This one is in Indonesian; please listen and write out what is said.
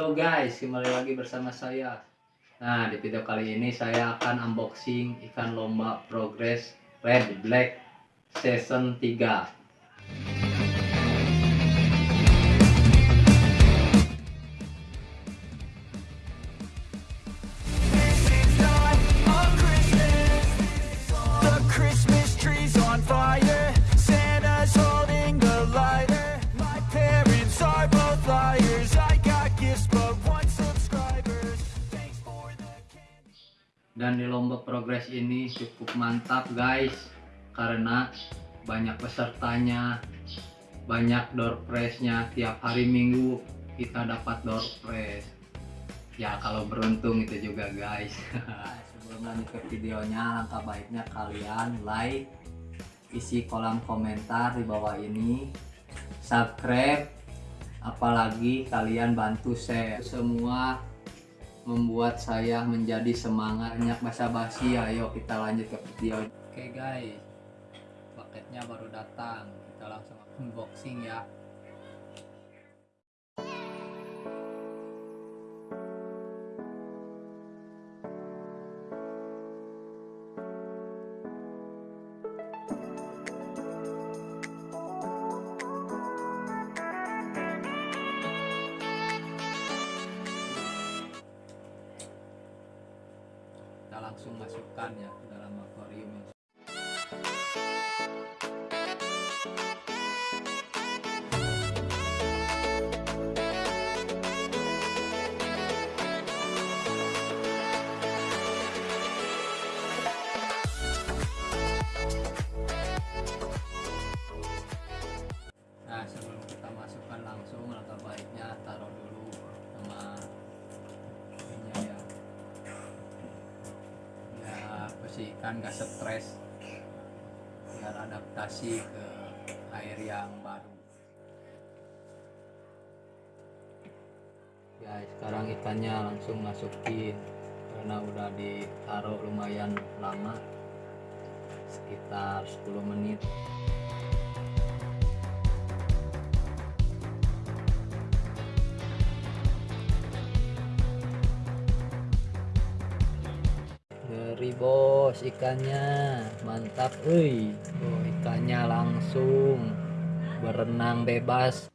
Halo guys, kembali lagi bersama saya. Nah, di video kali ini saya akan unboxing ikan lomba progress red black season 3. Dan di lomba progress ini cukup mantap guys karena banyak pesertanya, banyak door prize-nya tiap hari Minggu kita dapat door prize. Ya kalau beruntung itu juga guys. Sebelum lanjut ke videonya, langkah baiknya kalian like, isi kolom komentar di bawah ini, subscribe, apalagi kalian bantu share semua membuat saya menjadi semangat banyak basa-basi. Ayo kita lanjut ke video. Oke guys. Paketnya baru datang. Kita langsung unboxing ya langsung masukkan ya ke dalam akuarium bersihkan gak stres biar adaptasi ke air yang baru. Ya sekarang ikannya langsung masukin karena udah ditaruh lumayan lama sekitar 10 menit Ngeri bos ikannya mantap. Euy oh, ikannya langsung berenang bebas